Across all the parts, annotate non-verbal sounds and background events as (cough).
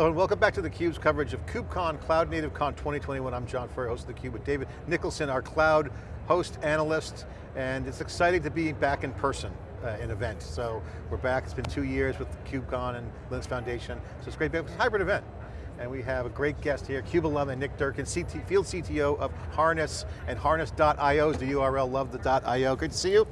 Hello and welcome back to theCUBE's coverage of KubeCon, Cloud Native Con 2021. I'm John Furrier, host of theCUBE with David Nicholson, our cloud host analyst, and it's exciting to be back in person. Uh, an event. So we're back, it's been two years with KubeCon and Linux Foundation, so it's great, it's a hybrid event. And we have a great guest here, CUBE alumni Nick Durkin, CT, Field CTO of Harness, and Harness.io is the URL, love the .io. Good to see you.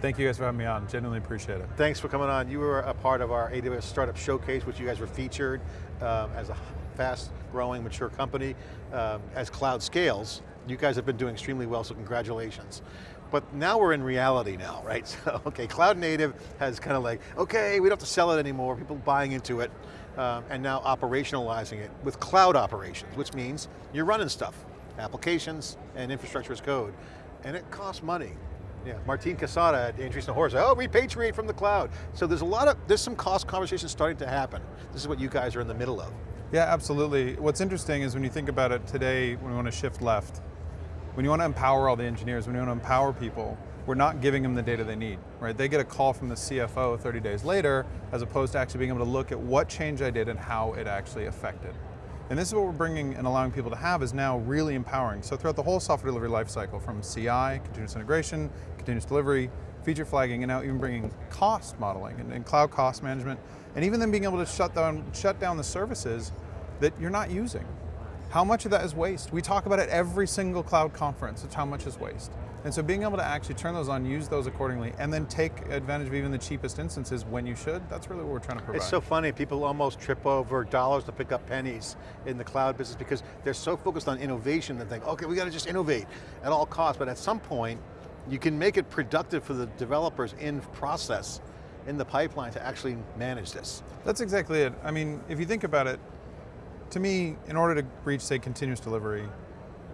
Thank you guys for having me on, genuinely appreciate it. Thanks for coming on. You were a part of our AWS Startup Showcase, which you guys were featured um, as a fast growing, mature company. Um, as cloud scales, you guys have been doing extremely well, so congratulations. But now we're in reality now, (laughs) right? So, okay, cloud native has kind of like, okay, we don't have to sell it anymore, people buying into it, um, and now operationalizing it with cloud operations, which means you're running stuff, applications and infrastructure as code, and it costs money. Yeah, Martin Casado at Andreessen Horowitz, oh, repatriate from the cloud. So there's a lot of, there's some cost conversations starting to happen. This is what you guys are in the middle of. Yeah, absolutely. What's interesting is when you think about it today, when we want to shift left, when you want to empower all the engineers, when you want to empower people, we're not giving them the data they need, right? They get a call from the CFO 30 days later, as opposed to actually being able to look at what change I did and how it actually affected. And this is what we're bringing and allowing people to have is now really empowering. So throughout the whole software delivery lifecycle, from CI, continuous integration, continuous delivery, feature flagging, and now even bringing cost modeling and, and, cloud cost management, and even then being able to shut down, shut down the services that you're not using. How much of that is waste? We talk about it every single cloud conference, it's how much is waste. And so being able to actually turn those on, use those accordingly, and then take advantage of even the cheapest instances when you should, that's really what we're trying to provide. It's so funny, people almost trip over dollars to pick up pennies in the cloud business because they're so focused on innovation and think, okay, we got to just innovate at all costs, but at some point, you can make it productive for the developers in process, in the pipeline to actually manage this. That's exactly it. I mean, if you think about it, to me, in order to reach, say, continuous delivery,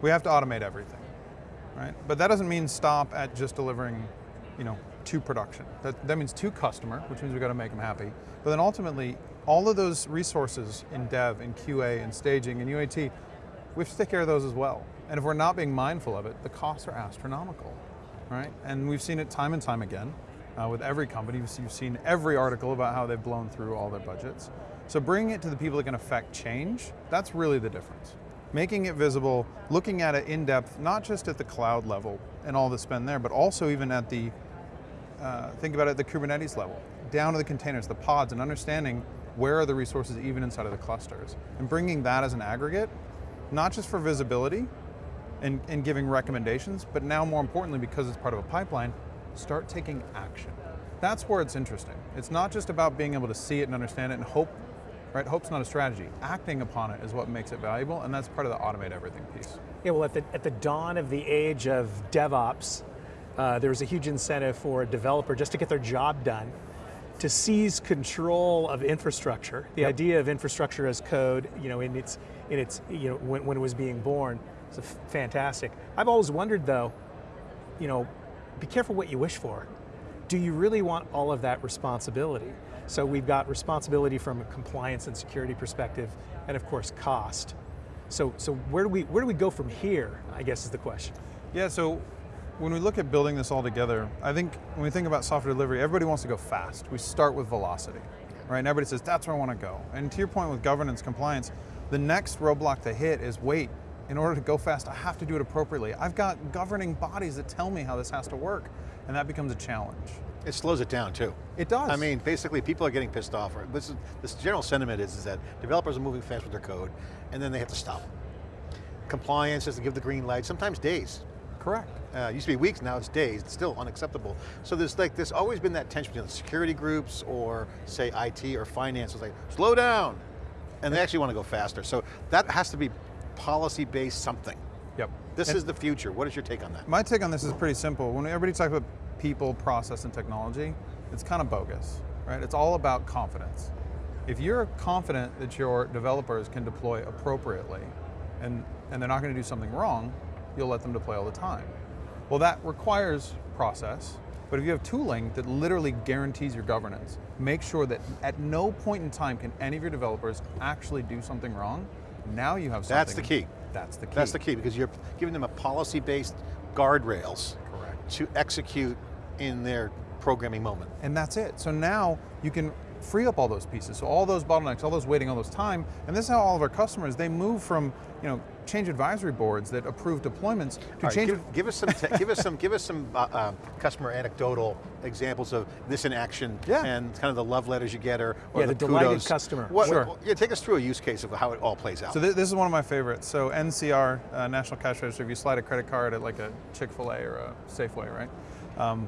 we have to automate everything right? But that doesn't mean stop at just delivering, you know, to production. That, that means to customer, which means we've got to make them happy. But then ultimately, all of those resources in dev, in QA, in staging, in UAT, we have to take care of those as well. And if we're not being mindful of it, the costs are astronomical, right? And we've seen it time and time again uh, with every company. You've seen every article about how they've blown through all their budgets. So bringing it to the people that can affect change, that's really the difference making it visible, looking at it in depth, not just at the cloud level and all the spend there, but also even at the, uh, think about it at the Kubernetes level, down to the containers, the pods, and understanding where are the resources even inside of the clusters. And bringing that as an aggregate, not just for visibility and, and giving recommendations, but now more importantly, because it's part of a pipeline, start taking action. That's where it's interesting. It's not just about being able to see it and understand it and hope right? Hope's not a strategy. Acting upon it is what makes it valuable, and that's part of the automate everything piece. Yeah, well, at the, at the dawn of the age of DevOps, uh, there was a huge incentive for a developer just to get their job done, to seize control of infrastructure. The yep. idea of infrastructure as code, you know, in its, in its you know, when, when it was being born, it's fantastic. I've always wondered though, you know, be careful what you wish for. Do you really want all of that responsibility? So we've got responsibility from a compliance and security perspective, and of course cost. So, so where, do we, where do we go from here, I guess is the question. Yeah, so when we look at building this all together, I think when we think about software delivery, everybody wants to go fast. We start with velocity, right? And everybody says, that's where I want to go. And to your point with governance, compliance, the next roadblock to hit is wait, in order to go fast, I have to do it appropriately. I've got governing bodies that tell me how this has to work, and that becomes a challenge. It slows it down too. It does. I mean, basically people are getting pissed off. This, is, this general sentiment is, is that developers are moving fast with their code, and then they have to stop. Compliance has to give the green light, sometimes days. Correct. Uh, used to be weeks, now it's days, it's still unacceptable. So there's like, there's always been that tension between the security groups or say IT or finance, it's like, slow down. And they actually want to go faster. So that has to be policy-based something. Yep. This and is the future. What is your take on that? My take on this is pretty simple. When everybody talks about people, process, and technology, it's kind of bogus, right? It's all about confidence. If you're confident that your developers can deploy appropriately and, and they're not going to do something wrong, you'll let them deploy all the time. Well, that requires process, but if you have tooling that literally guarantees your governance, make sure that at no point in time can any of your developers actually do something wrong, now you have something. That's the key. That's the key. That's the key, because you're giving them a policy-based guardrails Correct. to execute in their programming moment. And that's it. So now you can free up all those pieces. So all those bottlenecks, all those waiting, all those time, and this is how all of our customers, they move from you know change advisory boards that approve deployments to right, change. give, give us some, give us some, give us some uh, uh, customer anecdotal examples of this in action, Yeah. and kind of the love letters you get, or, or Yeah, the delighted kudos. customer. What, Sure. what- yeah, take us through a use case of how it all plays out. So th- this is one of my favorites. So NCR, uh, National Cash Register, if you slide a credit card at like a Chick-fil-A or a Safeway, right? Um,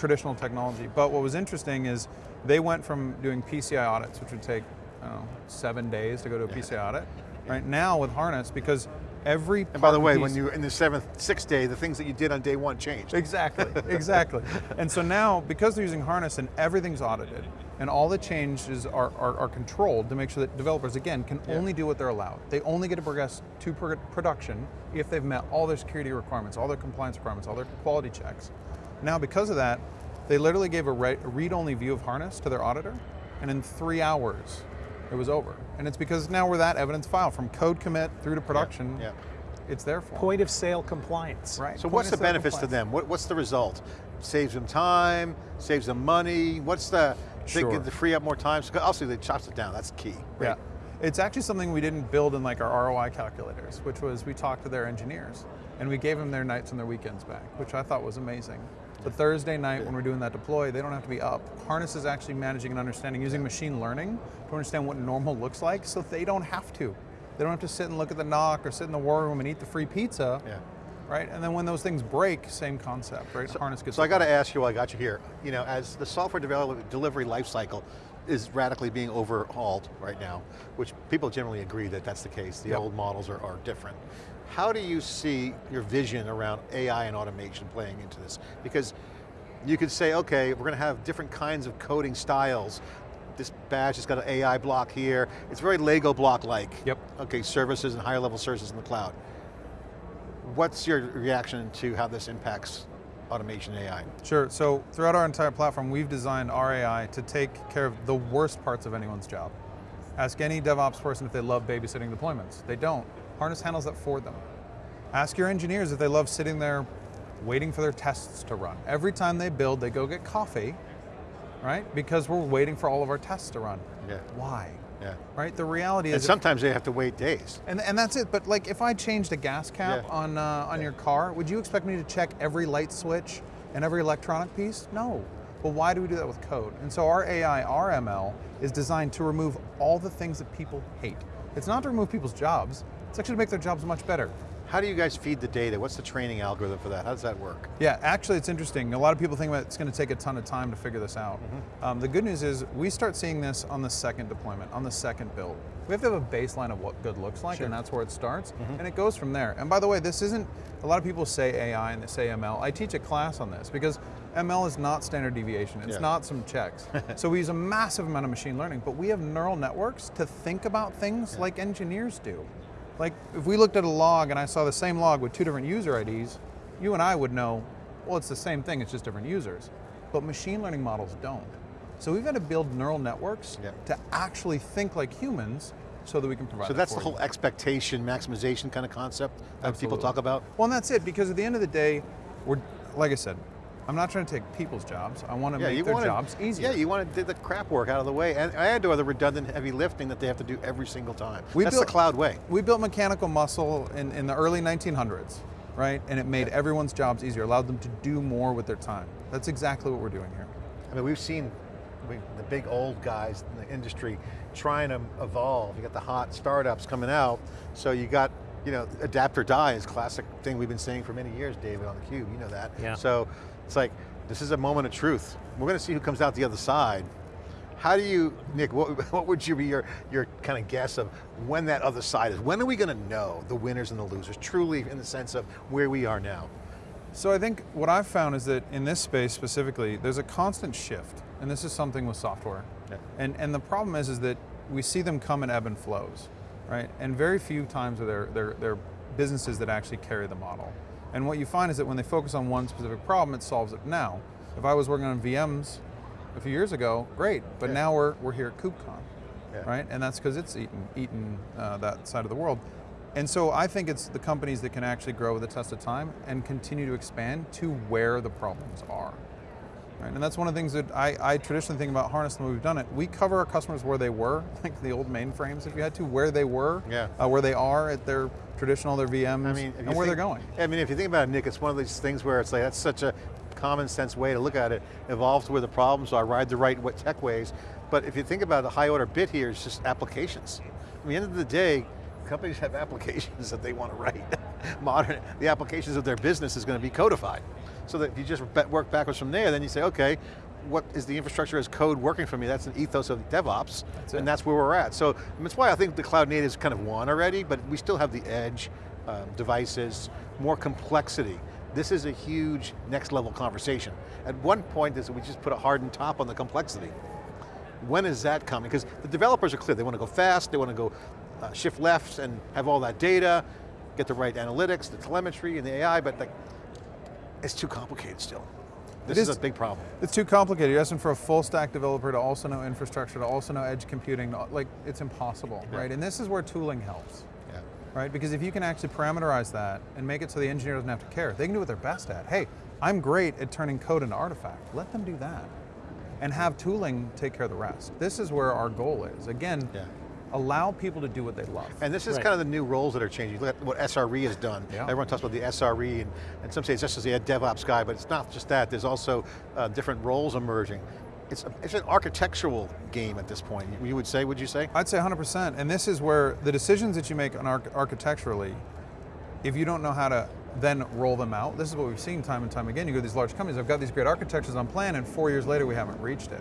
traditional technology. But what was interesting is they went from doing PCI audits, which would take, know, seven days to go to a PCI audit, right? Now with Harness, because every and by the way, when you in the seventh, sixth day, the things that you did on day one changed. Exactly, (laughs) exactly. and so now, because they're using Harness and everything's audited, and all the changes are, are, are controlled to make sure that developers, again, can only do what they're allowed. They only get to progress to pro- production if they've met all their security requirements, all their compliance requirements, all their quality checks. Now, because of that, they literally gave a, read-only view of Harness to their auditor, and in three hours, it was over. And it's because now we're that evidence file from code commit through to production. yeah. It's there for Point of sale compliance. Right. So Point what's the sale benefits to them? What, what's the result? Saves them time, saves them money. What's the, sure. they Sure. get to free up more time? So obviously they chops it down, that's key. Yeah. It's actually something we didn't build in like our ROI calculators, which was we talked to their engineers and we gave them their nights and their weekends back, which I thought was amazing. The Thursday night when we're doing that deploy, they don't have to be up. Harness is actually managing and understanding using machine learning to understand what normal looks like so they don't have to. They don't have to sit and look at the NOC or sit in the war room and eat the free pizza. Yeah. Right? And then when those things break, same concept, right? Harness gets So I got to ask you while I got you here, you know, as the software develop, delivery lifecycle is radically being overhauled right now, which people generally agree that that's the case. The Yep. old models are, are different. How do you see your vision around AI and automation playing into this? Because you could say, okay, we're going to have different kinds of coding styles. This badge has got an AI block here. It's very Lego block-like. Yep. Okay, services and higher level services in the cloud. What's your reaction to how this impacts automation AI? Sure, so throughout our entire platform, we've designed our AI to take care of the worst parts of anyone's job. Ask any DevOps person if they love babysitting deployments. They don't. Harness handles that for them. Ask your engineers if they love sitting there waiting for their tests to run. Every time they build, they go get coffee, right? Because we're waiting for all of our tests to run. Yeah. Why? Yeah. Right? The reality And is sometimes they have to wait days. and, and that's it. But like, if I changed a gas cap Yeah. on uh, on your car, would you expect me to check every light switch and every electronic piece? No. But why do we do that with code? And so our AI, our ML, is designed to remove all the things that people hate. It's not to remove people's jobs. It's actually to make their jobs much better. How do you guys feed the data? What's the training algorithm for that? How does that work? Yeah, actually, it's interesting. A lot of people think it's going to take a ton of time to figure this out. Um, the good news is we start seeing this on the second deployment, on the second build. We have to have a baseline of what good looks like, and that's where it starts, and it goes from there. And by the way, this isn't. A lot of people say AI and they say ML. I teach a class on this because ML is not standard deviation. It's Yeah. not some checks. (laughs) so we use a massive amount of machine learning, but we have neural networks to think about things like engineers do. Like if we looked at a log and I saw the same log with two different user IDs, you and I would know, well, it's the same thing, it's just different users. But machine learning models don't. So we've got to build neural networks Yeah. to actually think like humans so that we can provide So that that's the you. whole expectation, maximization kind of concept that people talk about? Well, and that's it, because at the end of the day, we're, like I said, I'm not trying to take people's jobs. I want to make their wanna- jobs easier. Yeah, you want to do the crap work out of the way and add to the redundant heavy lifting that they have to do every single time. We That's built- the cloud way. We built mechanical muscle in, in the early 1900s, right? And it made everyone's jobs easier, allowed them to do more with their time. That's exactly what we're doing here. I mean, we've seen we, the big old guys in the industry trying to evolve. You got the hot startups coming out, so you got, you know, adapt or die is a classic thing we've been saying for many years, David, on theCUBE, you know that. Yeah. So it's like, this is a moment of truth. We're going to see who comes out the other side. How do you, Nick, what, (laughs) what would you be your, your kind of guess of when that other side is? When are we going to know the winners and the losers, truly in the sense of where we are now? So I think what I've found is that in this space specifically, there's a constant shift, and this is something with software. Yeah. And and the problem is is that we see them come in ebb and flows, right? And very few times are there there there businesses that actually carry the model. And what you find is that when they focus on one specific problem, it solves it now. If I was working on VMs a few years ago, great, but Yeah. now we're we're here at KubeCon, Yeah. right? And that's because it's eaten eaten uh, that side of the world. And so I think it's the companies that can actually grow with the test of time and continue to expand to where the problems are. Right? And that's one of the things that I, I traditionally think about Harness way we've done it. We cover our customers where they were, (laughs) like the old mainframes, if you had to, where they were, Yeah. uh, where they are at their traditional, their VMs, I mean, and where think- they're going. I mean, if you think about it, Nick, it's one of these things where it's like, that's such a common sense way to look at it. Evolve to where the problems are, ride the right tech ways. But if you think about the high order bit here, it's just applications. At the end of the day, companies have (laughs) applications that they want to write. (laughs) Modern, the applications of their business is going to be codified. So that if you just work backwards from there, then you say, okay, what is the infrastructure as code working for me? That's an ethos of DevOps, That's and that's where we're at. So that's why I think the cloud native is kind of won already, but we still have the edge, um, devices, more complexity. This is a huge next level conversation. At one point, this, we just put a hardened top on the complexity. When is that coming? Because the developers are clear, they want to go fast, they want to go uh, shift left and have all that data, get the right analytics, the telemetry and the AI, but like, it's too complicated still. This is, is- a big problem. It's too complicated. You're asking for a full stack developer to also know infrastructure, to also know edge computing, like it's impossible, Yeah. right? And this is where tooling helps. Yeah. right? Because if you can actually parameterize that and make it so the engineer doesn't have to care, they can do what they're best at. Hey, I'm great at turning code into artifact. Let them do that. And have tooling take care of the rest. This is where our goal is. Again, Yeah. Allow people to do what they love. And this is Right. kind of the new roles that are changing. Look at what SRE has done. Yeah. Everyone talks about the SRE, and, and some say it's just as a DevOps guy, but it's not just that. There's also uh, different roles emerging. It's, a, it's an architectural game at this point, you would say, would you say? I'd say 100%. And this is where the decisions that you make on arch- architecturally, if you don't know how to then roll them out, this is what we've seen time and time again. You go to these large companies, I've got these great architectures on plan, and four years later we haven't reached it.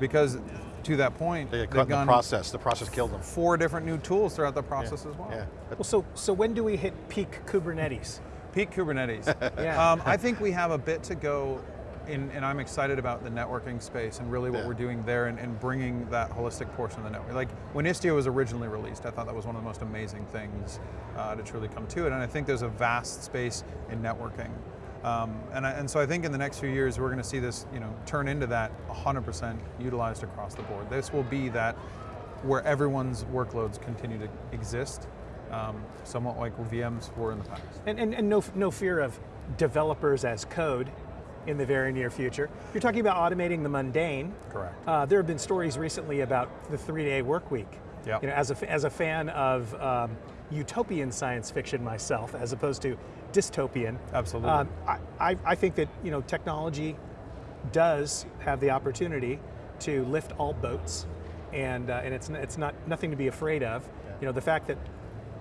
Because to that point, They get they've caught in the process. The process killed them. four different new tools throughout the process as well. Yeah. Well, so, so when do we hit peak Kubernetes? Peak Kubernetes. (laughs) Yeah. um, I think we have a bit to go, in, and I'm excited about the networking space and really what Yeah. we're doing there and, and bringing that holistic portion of the network. Like when Istio was originally released, I thought that was one of the most amazing things uh, to truly come to it, and I think there's a vast space in networking. Um, and, I, and so I think in the next few years we're going to see this, you know, turn into that 100% utilized across the board. This will be that where everyone's workloads continue to exist, um, somewhat like VMs were in the past. And, and, and no, no fear of developers as code in the very near future. You're talking about automating the mundane. Correct. Uh, there have been stories recently about the three-day work week. Yep. You know, as a, as a fan of um, utopian science fiction myself, as opposed to dystopian, Absolutely. um, I, I, I think that you know technology does have the opportunity to lift all boats, and uh, and it's it's not nothing to be afraid of. You know, the fact that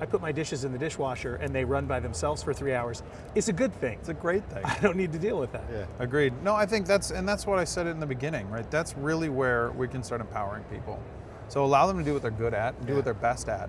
I put my dishes in the dishwasher and they run by themselves for three hours is a good thing. It's a great thing. (laughs) I don't need to deal with that. Yeah. Agreed. No, I think that's, and that's what I said in the beginning, right? That's really where we can start empowering people. So allow them to do what they're good at, and do Yeah. what they're best at.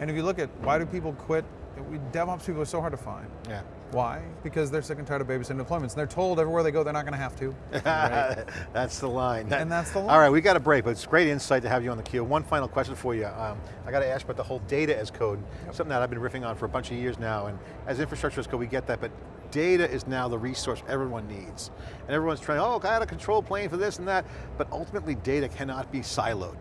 And if you look at why do people quit, we, DevOps people are so hard to find. Yeah. Why? Because they're sick and tired of babysitting deployments. And they're told everywhere they go they're not going to have to. (laughs) that's the line. And that's the line. All right, we got a break, but it's great insight to have you on theCUBE. One final question for you. Um, I got to ask about the whole data as code, something that I've been riffing on for a bunch of years now, and as infrastructure as code, we get that, but data is now the resource everyone needs. And everyone's trying, oh, I got a control plane for this and that, but ultimately data cannot be siloed.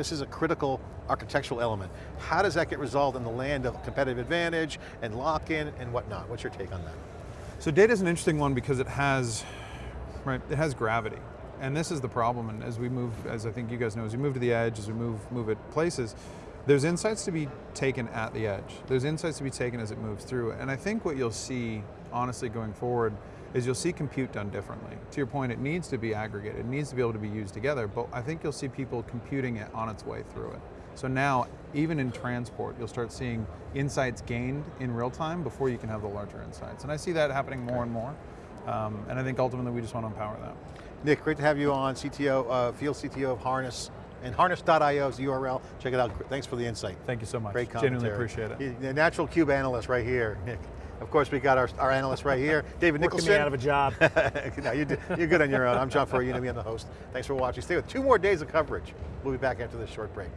This is a critical architectural element. How does that get resolved in the land of competitive advantage and lock-in and whatnot? What's your take on that? So data is an interesting one because it has, right, it has gravity. And this is the problem, and as we move, as I think you guys know, as we move to the edge, as we move, move it places, there's insights to be taken at the edge. There's insights to be taken as it moves through. And I think what you'll see, honestly, going forward, is you'll see compute done differently. To your point, it needs to be aggregated, it needs to be able to be used together, but I think you'll see people computing it on its way through it. So now, even in transport, you'll start seeing insights gained in real time before you can have the larger insights. And I see that happening more and more. Um, and I think ultimately we just want to empower that. Nick, great to have you on, CTO, uh, field CTO of Harness, and harness.io is the URL. Check it out, thanks for the insight. Thank you so much. Great commentary. Genuinely appreciate it. The natural cube analyst right here, Nick. Of course, we got our, our analyst right here, David Working Nicholson. me out of a job. (laughs) no, you're, you're good on your own. I'm John Furrier, you I'm the host. Thanks for watching. Stay with two more days of coverage. We'll be back after this short break.